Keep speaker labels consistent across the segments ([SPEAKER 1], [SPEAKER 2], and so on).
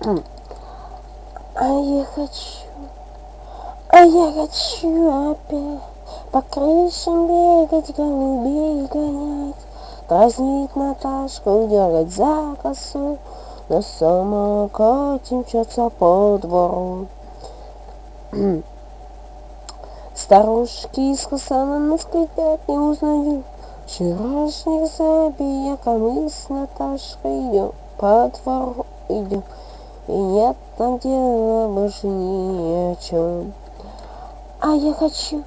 [SPEAKER 1] А я хочу, а я хочу опять по крышам бегать, голубей гонять, Дразнить Наташку, дергать за косу, На самокате мчаться по двору. Старушки из Хасана нас глядят, не узнаю Вчерашних забияк, а мы с Наташкой идем по двору идем. Нет там дела больше ни о чем. А я хочу,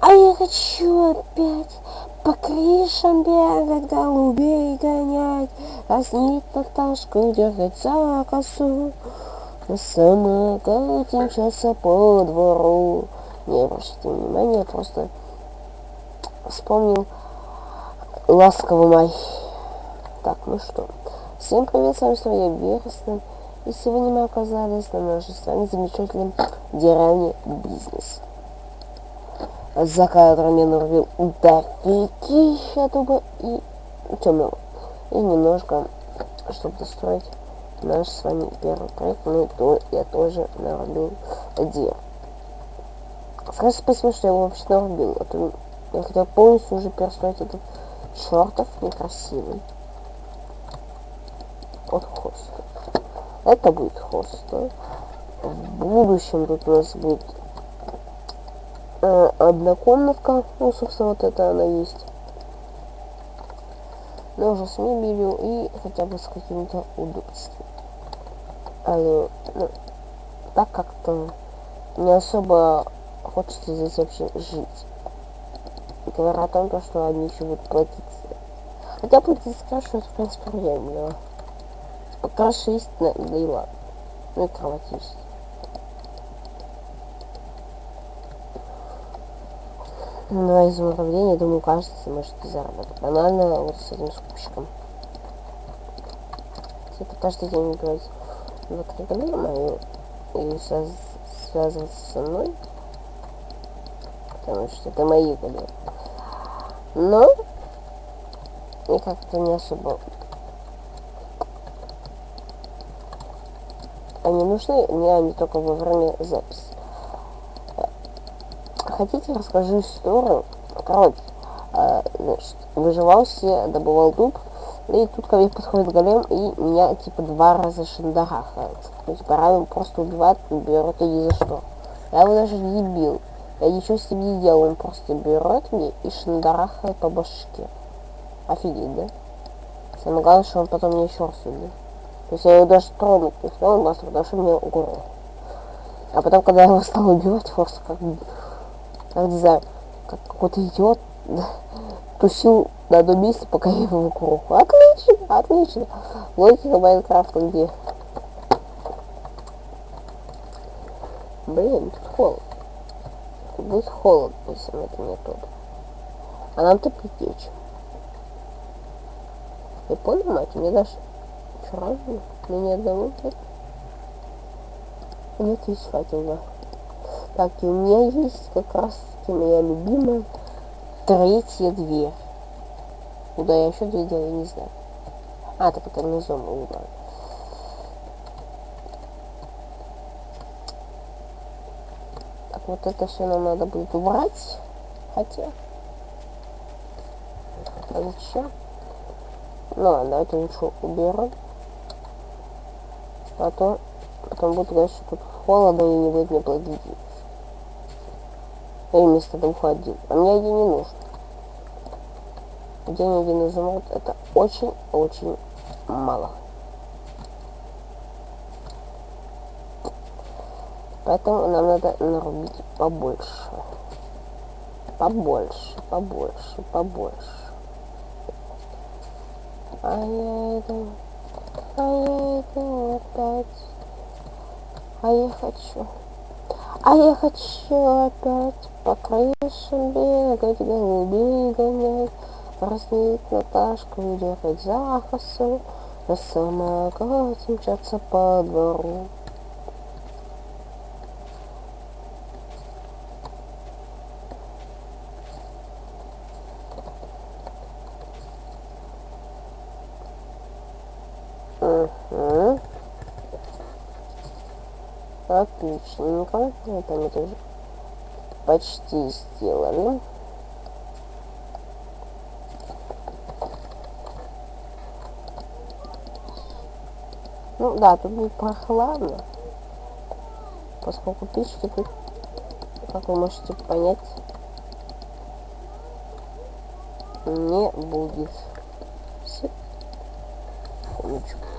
[SPEAKER 1] а я хочу опять по крышам бегать, голубей гонять, Разнить Наташку, дергать за косу, На самокате мчаться по двору. Не обращайте внимания, я просто вспомнил ласковый май. Так, ну что, всем привет, с вами снова я Вересна. И сегодня мы оказались на нашей с вами замечательном деревне бизнес за которым я нарубил дофигища дуба и темного. И немножко, чтобы достроить наш с вами первый проект, ну то я тоже нарубил дерево. Скажи спасибо, что я его вообще нарубил, а то я хотел полностью уже перестроить этот чертов некрасивый. Вот хост. Это будет хост. В будущем тут у нас будет э, однокомнатка. Ну, собственно, вот это она есть. Но уже с мебелью и хотя бы с каким-то удобством. А, ну, так как-то не особо хочется здесь вообще жить. И говорят о том, что они еще будут платить. Хотя платить краше, в принципе, приемлемо. Краше есть, и ладно. Ну и кровать есть. на изумрудение, думаю, каждый сможет заработать. Банально вот с этим скупщиком. Типа каждый день играть в игры мою и связ связываться со мной. Потому что это мои игры. Но и как-то не особо они нужны, мне они только во время записи хотите, расскажу историю. Короче, э, значит, выживал все, добывал дуб, и тут ко мне подходит голем, и меня, типа, два раза шандарахает. Ну, типа, равен просто убивает, берет и ни за что. Я его даже не бил. Я ничего с ним не делал, он просто берет мне и шандарахает по башке. Офигеть, да? Самое главное, что он потом мне еще раз убил. Есть я его даже тронуть не успел, он просто что мне угорел. А потом, когда я его стал убивать, просто как как не знаю, как какой-то идиот тусил на одном месте, пока я его вокруг. Отлично, отлично. Логика Майнкрафта где? Блин, тут холод. Будет холод, если это не тут. А нам теплее чем. Я понял, мать, мне даже вчера мне ни одного нет. Нет, факел, да. Так, и у меня есть как раз таки моя любимая третья дверь. Куда я еще дверь делаю, не знаю. А, так это внизу мы убрали. Так, вот это все нам надо будет убрать. Хотя... А зачем? Ну ладно, давайте лучше уберем. А то потом будет что тут холодно и не будет мне платить и вместо двух один. А мне один не нужен. День один изумруд это очень-очень мало. Поэтому нам надо нарубить побольше. Побольше, побольше, побольше. А я иду, иду опять. А я хочу. А я хочу опять по крышам бегать, голубей гонять, Разнить Наташку и дергать за косу, На самокате мчаться по двору. Угу. Отличненько. Это мы тоже почти сделали. Ну да, тут будет прохладно, поскольку печки тут, как вы можете понять, не будет. Секундочку.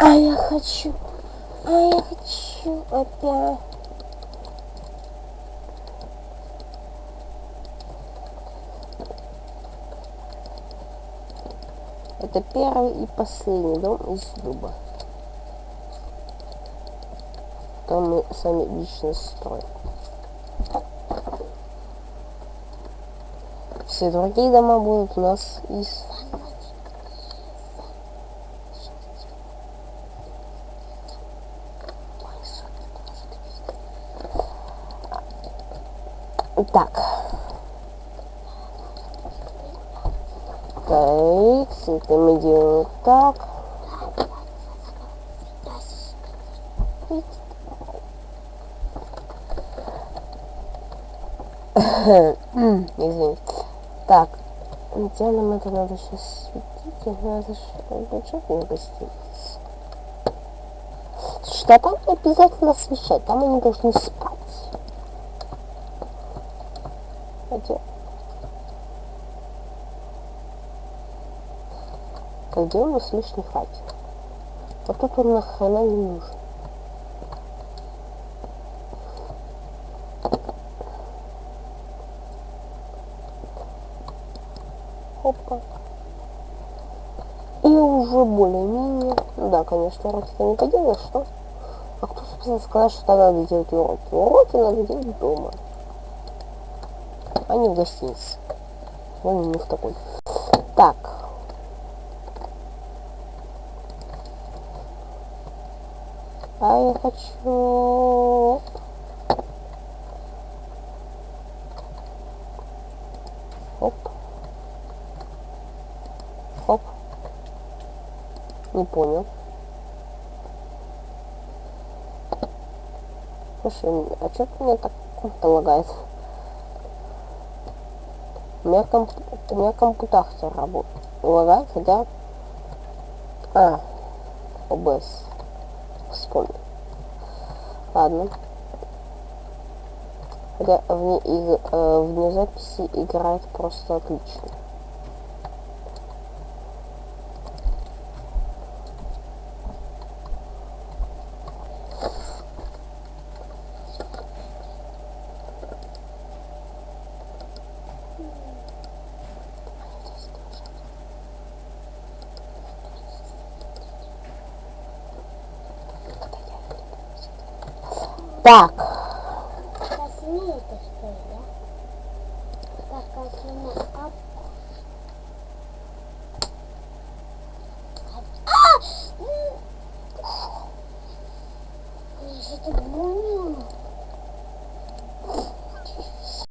[SPEAKER 1] А я хочу, а я хочу опять. Это первый и последний дом из дуба. Там мы сами лично строим. Все другие дома будут у нас из Так. Так, это мы делаем так. Извините. Так, где нам это надо сейчас светить? Надо же бюджет не гостиниц. Что там обязательно освещать? Там они должны спать. Где? Где у нас лишний хатик? Вот тут он нахрена не нужен. Опа. И уже более-менее... Да, конечно, уроки-то не поделаешь, что? А кто, собственно, сказал, что надо делать уроки? Уроки надо делать дома не в гостинице. Вон у них такой. Так. А я хочу... Оп. Оп. Не понял. Слушай, а что меня так лагает? У меня, комп... у меня компутация работает. Лагает, хотя... А, ОБС. Вспомнил. Ладно. Хотя вне, э, вне записи играет просто отлично. Так.
[SPEAKER 2] Красивее это что ли, да? Так.